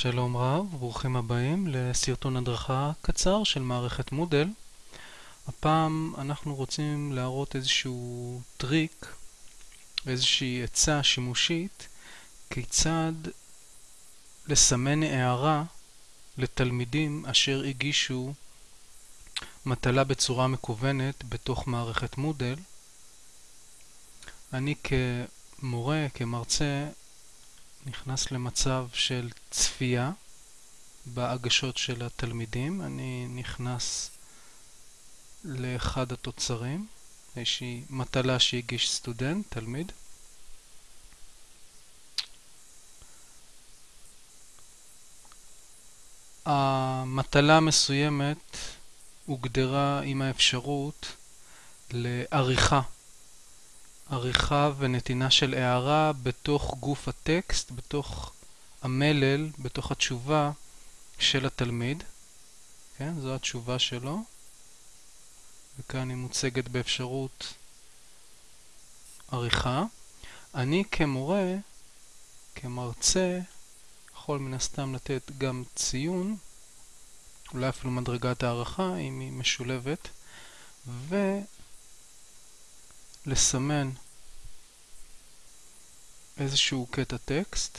שלום רב, ברוכים הבאים לסרטון הדרכה קצר של מערכת מודל. הפעם אנחנו רוצים להראות איזשהו טריק, איזושהי עצה שימושית, כיצד לסמן הערה לתלמידים אשר הגישו מטלה בצורה מקוונת בתוך מערכת מודל. אני כמורה, כמרצה, נכנס למצב של צפייה בהגשות של התלמידים. אני נכנס לאחד התוצרים, איזושהי מטלה שהגיש סטודנט, תלמיד. המטלה המסוימת הוגדרה עם האפשרות לעריכה עריכה ונתינה של הערה בתוך גוף הטקסט, בתוך המלל, בתוך התשובה של התלמיד. כן, זו התשובה שלו. וכאן היא מוצגת באפשרות עריכה. אני כמורה, כמרצה, יכול מן הסתם לתת גם ציון, אולי אפילו מדרגת הערכה אם היא משולבת, ו... לסמן איזשהו קטע טקסט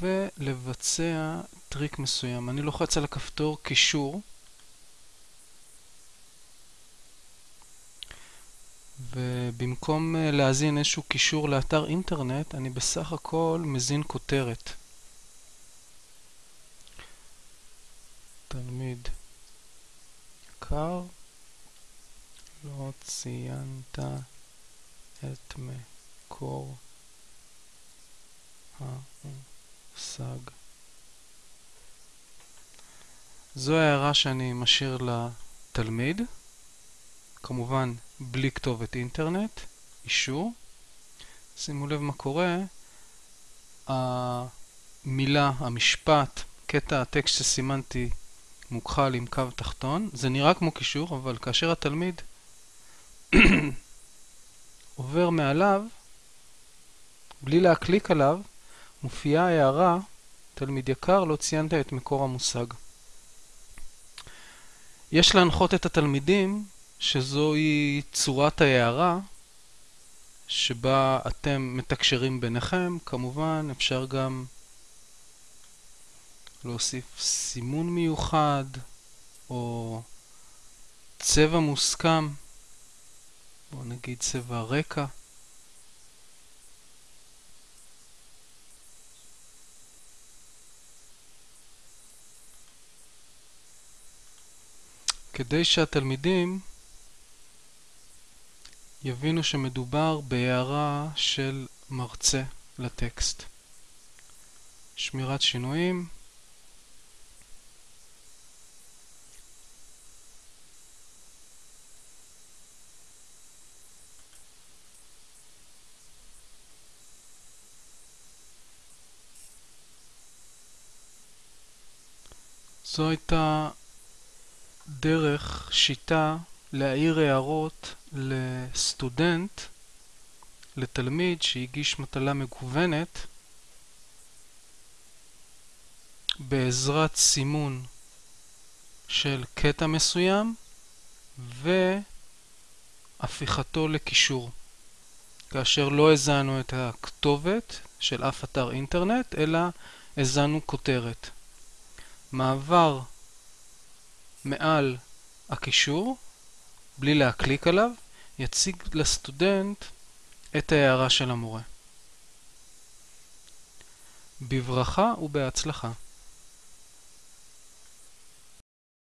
ולבצע טריק מסוים. אני לוחץ על הכפתור קישור ובמקום אה, להזין איזשהו קישור לאתר אינטרנט, אני בסך הכל מזין כותרת. תלמיד יקר לא ציינת את מקור המושג. זו הערה שאני משאיר לתלמיד, כמובן בלי כתובת אינטרנט, אישור. שימו לב מה קורה, המילה, המשפט, קטע הטקסט שסימנתי מוכחל עם קו תחתון, זה נראה כמו קישור, אבל כאשר התלמיד עובר מעליו, בלי להקליק עליו, מופיעה הערה, תלמיד יקר, לא ציינת את מקור המושג. יש להנחות את התלמידים שזוהי צורת ההערה שבה אתם מתקשרים ביניכם. כמובן, אפשר גם להוסיף סימון מיוחד או צבע מוסכם. בואו נגיד צבע רקע. כדי שהתלמידים יבינו שמדובר בהערה של מרצה לטקסט. שמירת שינויים זו הייתה דרך, שיטה, להעיר הערות לסטודנט, לתלמיד שהגיש מטלה מקוונת בעזרת סימון של קטע מסוים והפיכתו לקישור. כאשר לא הזנו את הכתובת של אף אתר אינטרנט, אלא הזנו כותרת. מעבר מעל הקישור, בלי להקליק עליו, יציג לסטודנט את ההערה של המורה. בברכה ובהצלחה.